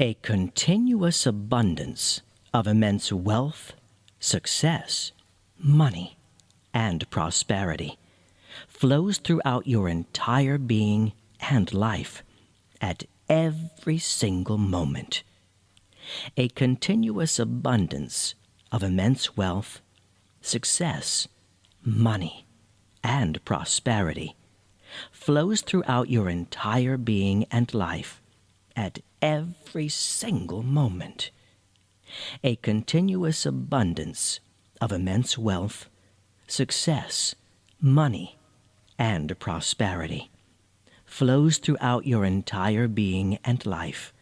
A continuous abundance of immense wealth, success, money, and prosperity flows throughout your entire being and life at every single moment. A continuous abundance of immense wealth, success, money, and prosperity flows throughout your entire being and life at every single moment. A continuous abundance of immense wealth, success, money, and prosperity flows throughout your entire being and life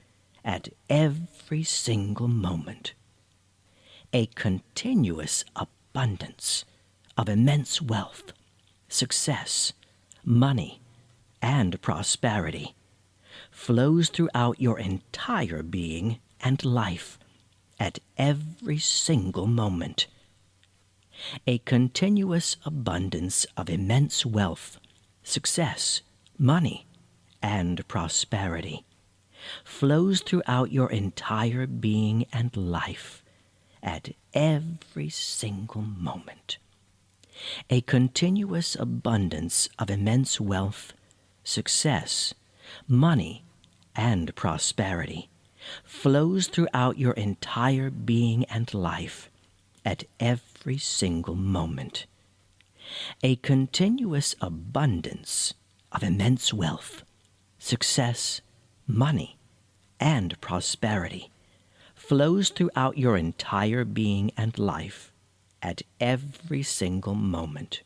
at every single moment. A continuous abundance of immense wealth, success, money, and prosperity flows throughout your entire being and life at every single moment. A continuous abundance of immense wealth, success, money, and prosperity flows throughout your entire being and life at every single moment. A continuous abundance of immense wealth, success, money, and prosperity flows throughout your entire being and life at every single moment. A continuous abundance of immense wealth, success, money, and prosperity flows throughout your entire being and life at every single moment.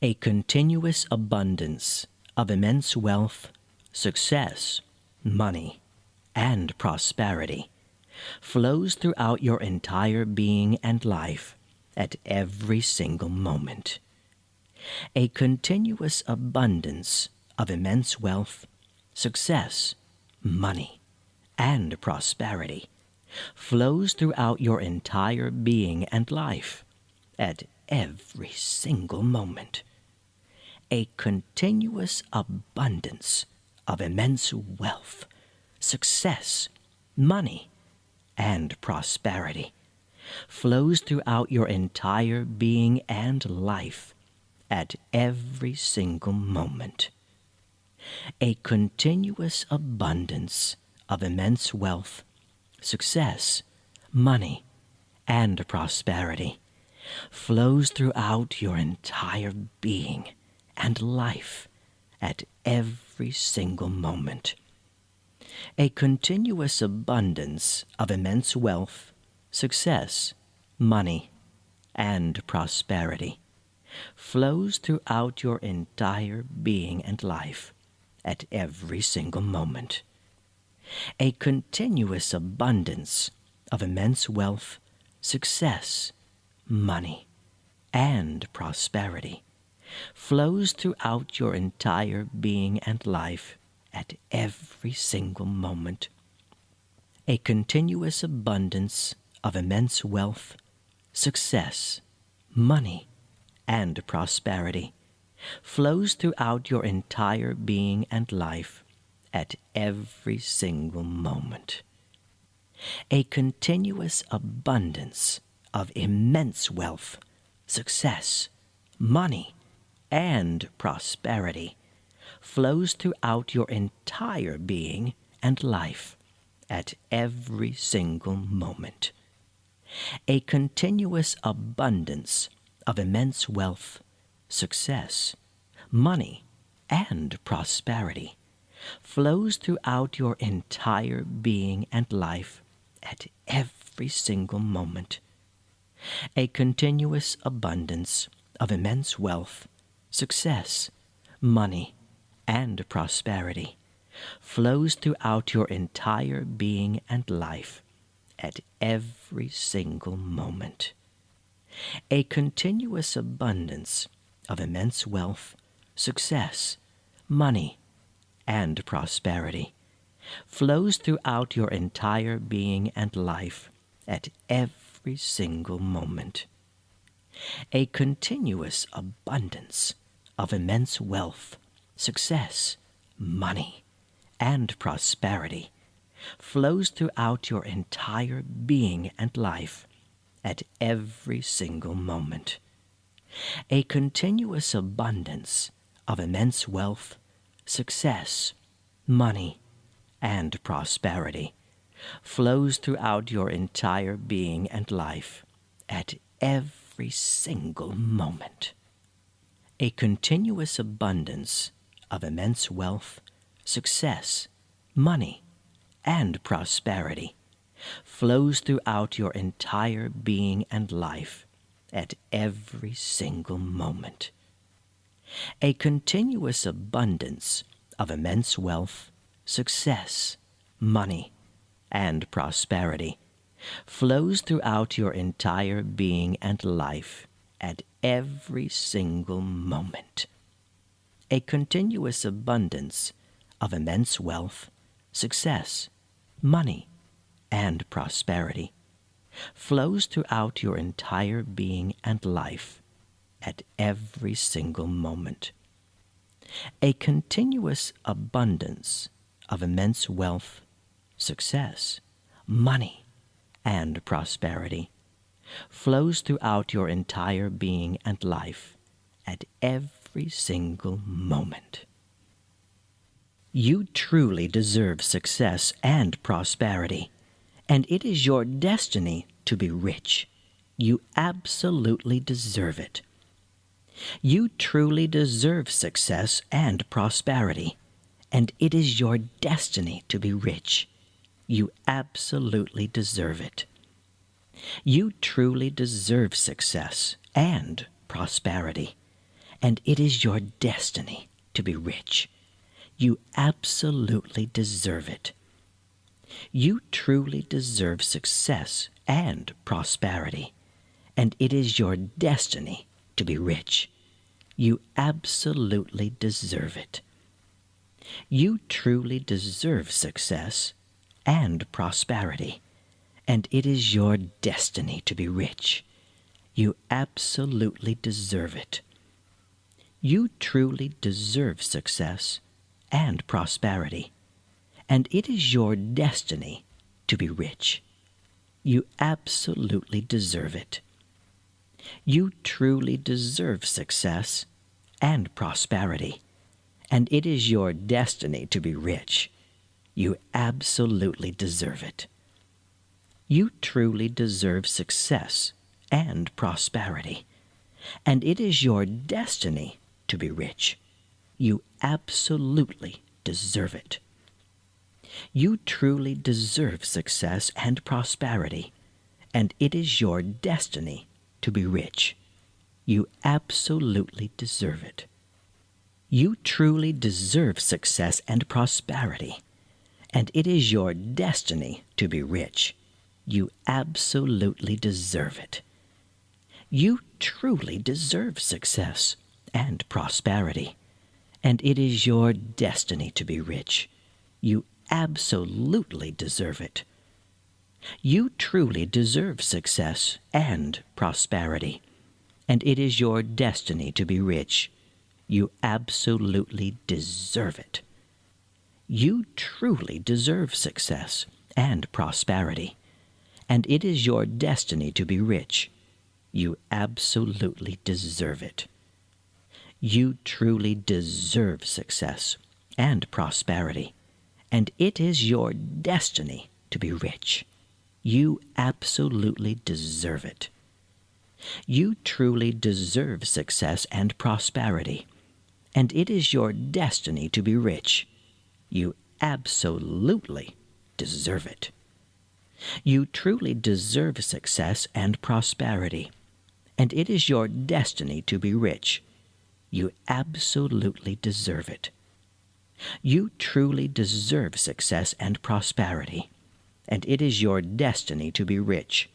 A continuous abundance of immense wealth, success, money, and prosperity flows throughout your entire being and life at every single moment. A continuous abundance of immense wealth, success, money, and prosperity flows throughout your entire being and life at every single moment. A continuous abundance of immense wealth, success, money, and prosperity flows throughout your entire being and life at every single moment. A continuous abundance of immense wealth, success, money, and prosperity flows throughout your entire being and life at every single moment. A continuous abundance of immense wealth, success, money, and prosperity flows throughout your entire being and life at every single moment. A continuous abundance of immense wealth, success, money, and prosperity flows throughout your entire being and life at every single moment. A continuous abundance of immense wealth, success, money, and prosperity flows throughout your entire being and life at every single moment. A continuous abundance of immense wealth, success, money, and prosperity flows throughout your entire being and life at every single moment. A continuous abundance of immense wealth, success, money, and prosperity flows throughout your entire being and life at every single moment. A continuous abundance of immense wealth, success, money, and prosperity flows throughout your entire being and life at every single moment. A continuous abundance of immense wealth, success, money, and prosperity flows throughout your entire being and life at every single moment. A continuous abundance of immense wealth, success, money, and prosperity flows throughout your entire being and life at every single moment. A continuous abundance of immense wealth, success, money, and prosperity flows throughout your entire being and life at every single moment. A continuous abundance of immense wealth, success, money, and prosperity flows throughout your entire being and life at every single moment. A continuous abundance of immense wealth, success, money, and prosperity flows throughout your entire being and life at every single moment. A continuous abundance of immense wealth, success, money, and prosperity flows throughout your entire being and life at every single moment. A continuous abundance of immense wealth, success, money, and prosperity flows throughout your entire being and life at every single moment. You truly deserve success and prosperity, and it is your destiny to be rich. You absolutely deserve it. You truly deserve success and prosperity, and it is your destiny to be rich. You absolutely deserve it. You truly deserve success and prosperity, and it is your destiny to be rich. You absolutely deserve it. You truly deserve success and prosperity, and it is your destiny to be rich. You absolutely deserve it. You truly deserve success and prosperity, and it is your destiny to be rich. You absolutely deserve it. You truly deserve success and prosperity, and it is your destiny to be rich. You absolutely deserve it. You truly deserve success and prosperity, and it is your destiny to be rich. You absolutely deserve it. You truly deserve success and prosperity, and it is your destiny to be rich. You absolutely deserve it. You truly deserve success and prosperity, and it is your destiny to be rich. You absolutely deserve it. You truly deserve success and prosperity, and it is your destiny to be rich. You absolutely deserve it. You truly deserve success and prosperity, and it is your destiny to be rich. You absolutely deserve it. You truly deserve success and prosperity, and it is your destiny to be rich. You absolutely deserve it. You truly deserve success and prosperity, and it is your destiny to be rich. You absolutely deserve it. You truly deserve success and prosperity, and it is your destiny to be rich. You absolutely deserve it. You truly deserve success and prosperity, and it is your destiny to be rich. You absolutely deserve it. You truly deserve success and prosperity, and it is your destiny to be rich. You absolutely deserve it. You truly deserve success and prosperity, and it is your destiny to be rich.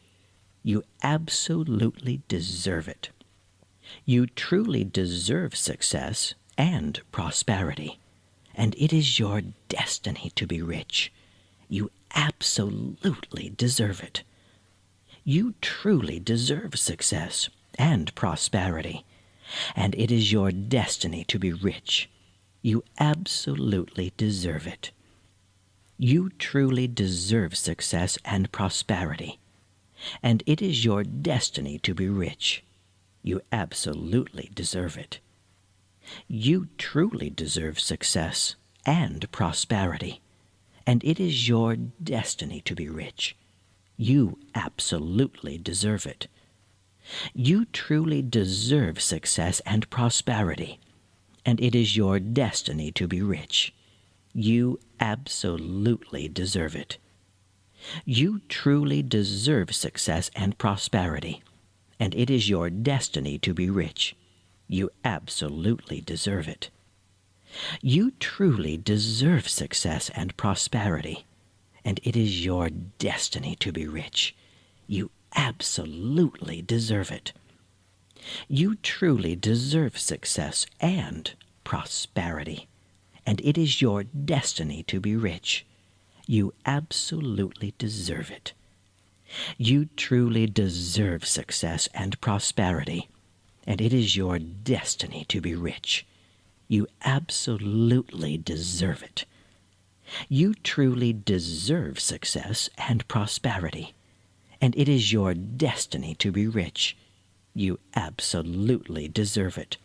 You absolutely deserve it. You truly deserve success and prosperity, and it is your destiny to be rich. You absolutely deserve it. You truly deserve success and prosperity, and it is your destiny to be rich. You absolutely deserve it. You truly deserve success and prosperity, and it is your destiny to be rich. You absolutely deserve it. You truly deserve success and prosperity, and it is your destiny to be rich. You absolutely deserve it. You truly deserve success and prosperity, and it is your destiny to be rich. You absolutely deserve it. You truly deserve success and prosperity, and it is your destiny to be rich. You absolutely deserve it. You truly deserve success and prosperity, and it is your destiny to be rich. You absolutely deserve it. You truly deserve success and prosperity, and it is your destiny to be rich. You absolutely deserve it. You truly deserve success and prosperity, and it is your destiny to be rich. You absolutely deserve it. You truly deserve success and prosperity, and it is your destiny to be rich. You absolutely deserve it.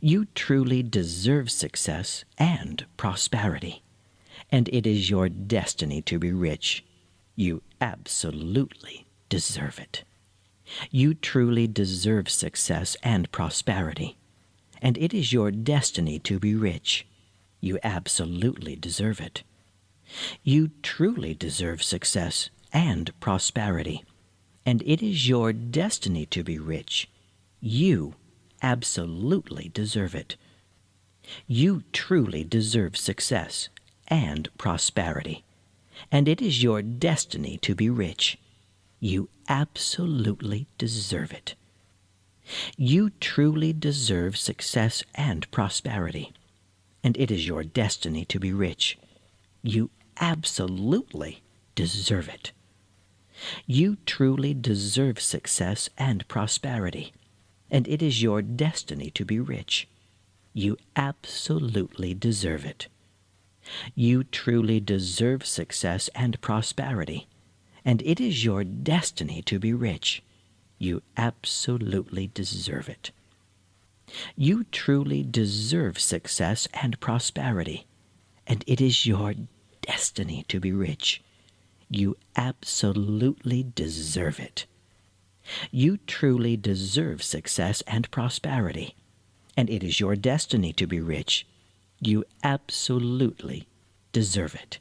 You truly deserve success and prosperity, and it is your destiny to be rich. You absolutely deserve it. You truly deserve success and prosperity, and it is your destiny to be rich. You absolutely deserve it. You truly deserve success and prosperity, and it is your destiny to be rich. You absolutely deserve it. You truly deserve success and prosperity, and it is your destiny to be rich. You absolutely deserve it. You truly deserve success and prosperity, and it is your destiny to be rich. You absolutely deserve it. You truly deserve success and prosperity, and it is your destiny to be rich. You absolutely deserve it. You truly deserve success and prosperity, and it is your destiny to be rich. You absolutely deserve it. You truly deserve success and prosperity, and it is your destiny to be rich. You absolutely deserve it. You truly deserve success and prosperity, and it is your destiny to be rich. You absolutely deserve it.